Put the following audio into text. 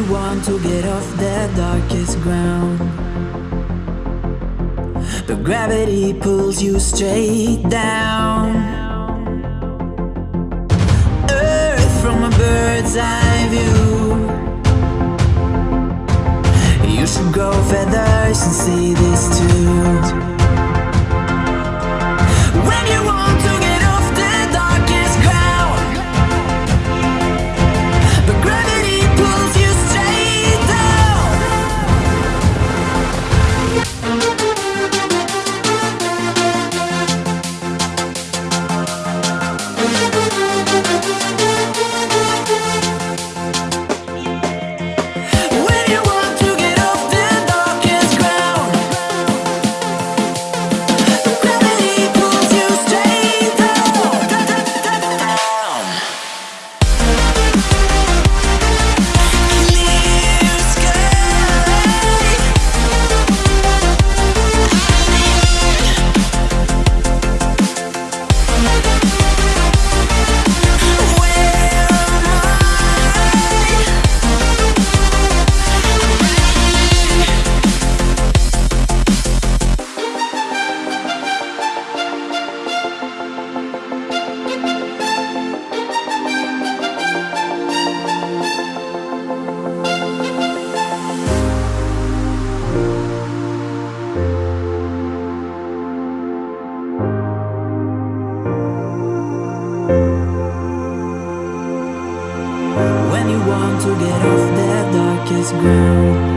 want to get off the darkest ground. But gravity pulls you straight down. Earth from a bird's eye view. You should grow feathers and see this too. To get off that darkest ground